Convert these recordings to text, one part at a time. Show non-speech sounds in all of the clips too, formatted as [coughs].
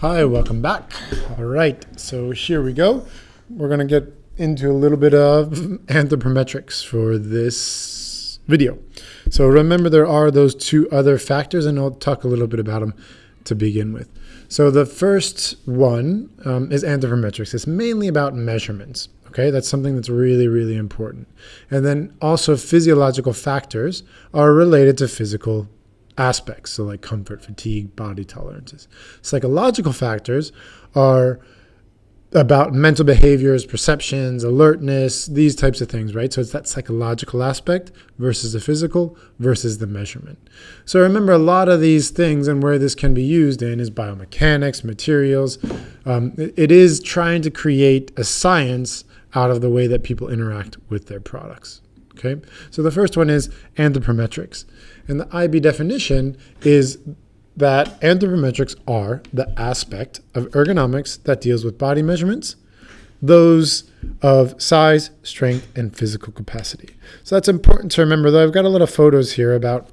Hi, welcome back. All right, so here we go. We're going to get into a little bit of [laughs] anthropometrics for this video. So remember there are those two other factors and I'll talk a little bit about them to begin with. So the first one um, is anthropometrics. It's mainly about measurements. Okay, that's something that's really, really important. And then also physiological factors are related to physical aspects, so like comfort, fatigue, body tolerances. Psychological factors are about mental behaviors, perceptions, alertness, these types of things, right? So it's that psychological aspect versus the physical versus the measurement. So remember, a lot of these things and where this can be used in is biomechanics, materials. Um, it is trying to create a science out of the way that people interact with their products. Okay, so the first one is anthropometrics. And the IB definition is that anthropometrics are the aspect of ergonomics that deals with body measurements, those of size, strength, and physical capacity. So that's important to remember, though I've got a lot of photos here about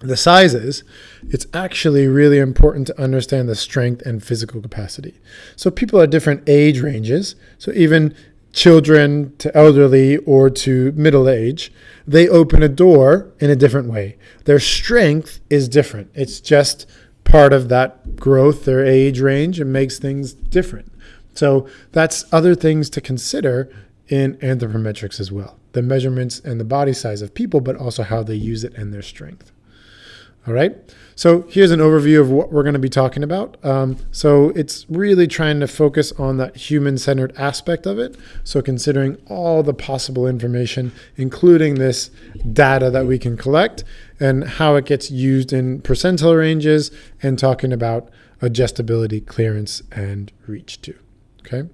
the sizes, it's actually really important to understand the strength and physical capacity. So people at different age ranges, so even children to elderly or to middle age, they open a door in a different way. Their strength is different. It's just part of that growth, their age range, and makes things different. So that's other things to consider in anthropometrics as well. The measurements and the body size of people, but also how they use it and their strength. All right. So here's an overview of what we're going to be talking about. Um, so it's really trying to focus on that human-centered aspect of it. So considering all the possible information, including this data that we can collect and how it gets used in percentile ranges and talking about adjustability, clearance, and reach too. Okay.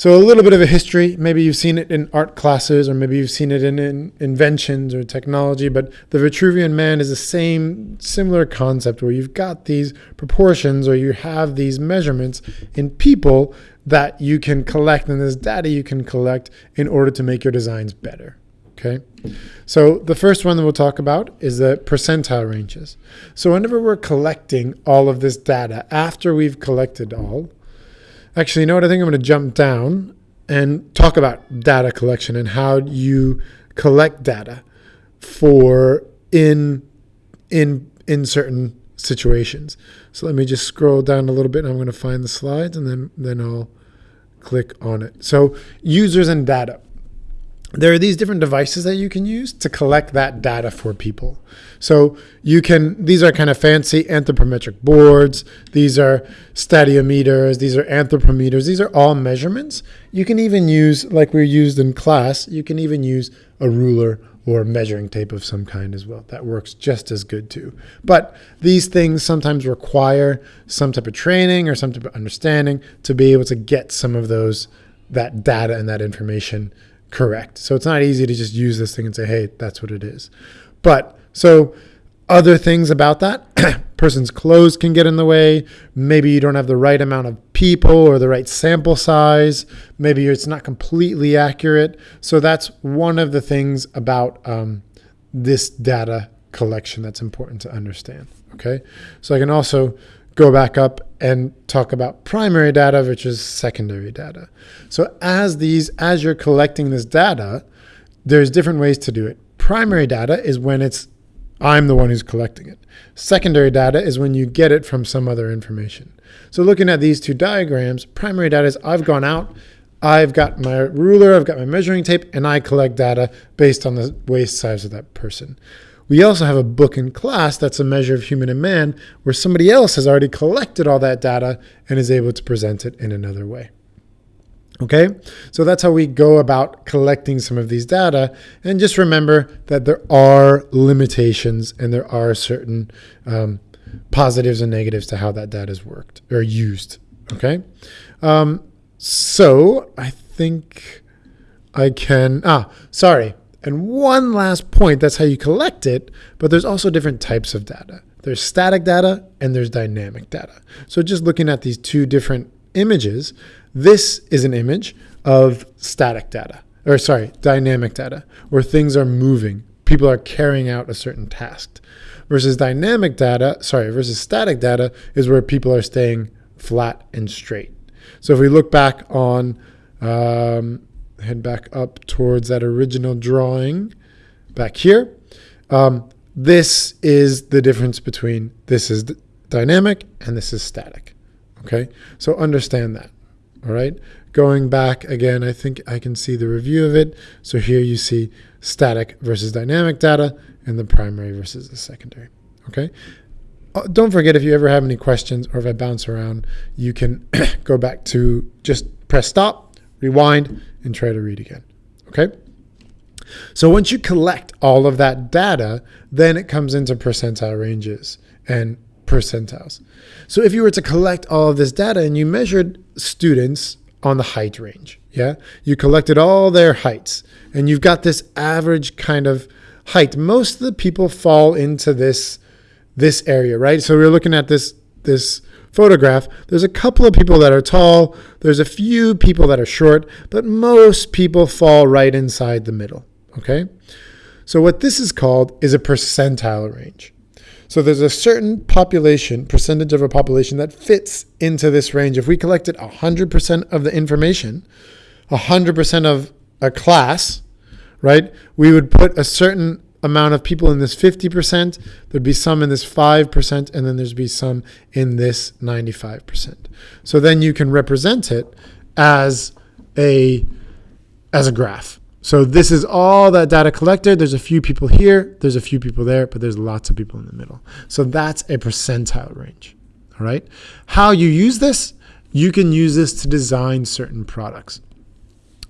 So a little bit of a history. Maybe you've seen it in art classes, or maybe you've seen it in, in, inventions or technology. But the Vitruvian man is the same, similar concept where you've got these proportions, or you have these measurements in people that you can collect, and this data you can collect in order to make your designs better. Okay. So the first one that we'll talk about is the percentile ranges. So whenever we're collecting all of this data after we've collected all, Actually, you know what? I think I'm going to jump down and talk about data collection and how you collect data for in in in certain situations. So let me just scroll down a little bit and I'm going to find the slides and then then I'll click on it. So users and data there are these different devices that you can use to collect that data for people. So you can, these are kind of fancy anthropometric boards. These are stadiometers. These are anthropometers. These are all measurements. You can even use, like we used in class, you can even use a ruler or measuring tape of some kind as well. That works just as good too. But these things sometimes require some type of training or some type of understanding to be able to get some of those, that data and that information correct. So it's not easy to just use this thing and say, hey, that's what it is. But so other things about that [clears throat] person's clothes can get in the way. Maybe you don't have the right amount of people or the right sample size. Maybe it's not completely accurate. So that's one of the things about um, this data collection that's important to understand. Okay. So I can also go back up and talk about primary data versus secondary data. So as these, as you're collecting this data, there's different ways to do it. Primary data is when it's I'm the one who's collecting it. Secondary data is when you get it from some other information. So looking at these two diagrams, primary data is I've gone out, I've got my ruler, I've got my measuring tape, and I collect data based on the waist size of that person. We also have a book in class that's a measure of human and man where somebody else has already collected all that data and is able to present it in another way. Okay, so that's how we go about collecting some of these data. And just remember that there are limitations and there are certain um, positives and negatives to how that data is worked or used. Okay, um, so I think I can, ah, sorry. And one last point, that's how you collect it, but there's also different types of data. There's static data and there's dynamic data. So just looking at these two different images, this is an image of static data, or sorry, dynamic data, where things are moving. People are carrying out a certain task. Versus dynamic data, sorry, versus static data is where people are staying flat and straight. So if we look back on, um, head back up towards that original drawing back here, um, this is the difference between this is dynamic and this is static. Okay, so understand that. All right, going back again, I think I can see the review of it. So here you see static versus dynamic data and the primary versus the secondary. Okay, uh, don't forget if you ever have any questions or if I bounce around, you can [coughs] go back to just press stop, rewind, and try to read again. Okay. So once you collect all of that data, then it comes into percentile ranges and percentiles. So if you were to collect all of this data and you measured students on the height range, yeah, you collected all their heights and you've got this average kind of height. Most of the people fall into this this area, right? So we're looking at this this photograph. There's a couple of people that are tall. There's a few people that are short, but most people fall right inside the middle. Okay. So what this is called is a percentile range. So there's a certain population, percentage of a population that fits into this range. If we collected 100% of the information, 100% of a class, right, we would put a certain amount of people in this 50%, there'd be some in this 5%, and then there'd be some in this 95%. So then you can represent it as a as a graph. So this is all that data collected. There's a few people here, there's a few people there, but there's lots of people in the middle. So that's a percentile range. All right. How you use this, you can use this to design certain products.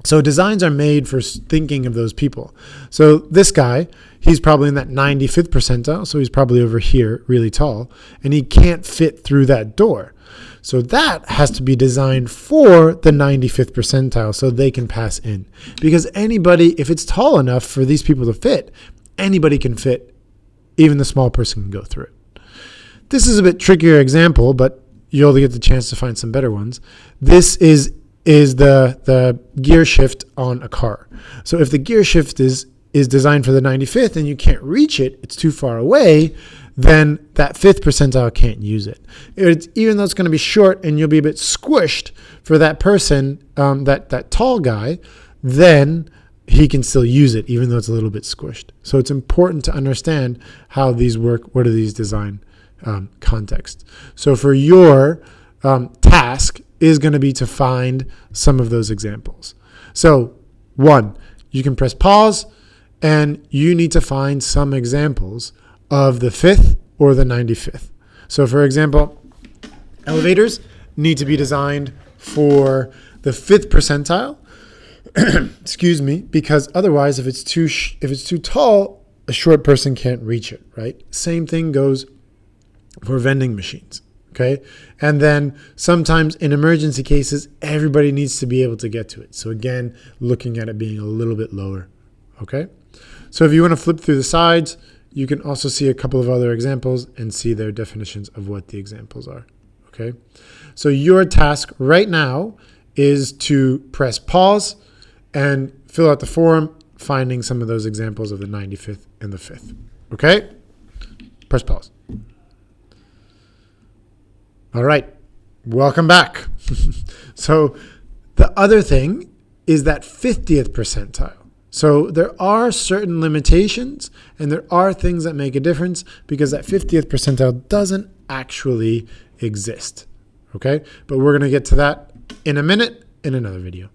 So designs are made for thinking of those people. So this guy, he's probably in that 95th percentile. So he's probably over here, really tall, and he can't fit through that door. So that has to be designed for the 95th percentile so they can pass in. Because anybody, if it's tall enough for these people to fit, anybody can fit, even the small person can go through it. This is a bit trickier example, but you'll get the chance to find some better ones. This is is the the gear shift on a car. So if the gear shift is is designed for the 95th and you can't reach it, it's too far away, then that fifth percentile can't use it. It's, even though it's going to be short and you'll be a bit squished for that person, um, that, that tall guy, then he can still use it even though it's a little bit squished. So it's important to understand how these work, what are these design um, contexts. So for your um, task is going to be to find some of those examples. So one, you can press pause and you need to find some examples of the fifth or the 95th. So for example, elevators need to be designed for the fifth percentile, [clears throat] excuse me, because otherwise if it's too if it's too tall, a short person can't reach it, right? Same thing goes for vending machines, okay? And then sometimes in emergency cases, everybody needs to be able to get to it. So again, looking at it being a little bit lower, okay? So if you want to flip through the sides, you can also see a couple of other examples and see their definitions of what the examples are. Okay, so your task right now is to press pause and fill out the form, finding some of those examples of the 95th and the 5th. Okay, press pause. All right, welcome back. [laughs] so the other thing is that 50th percentile. So there are certain limitations and there are things that make a difference because that 50th percentile doesn't actually exist. Okay, but we're going to get to that in a minute in another video.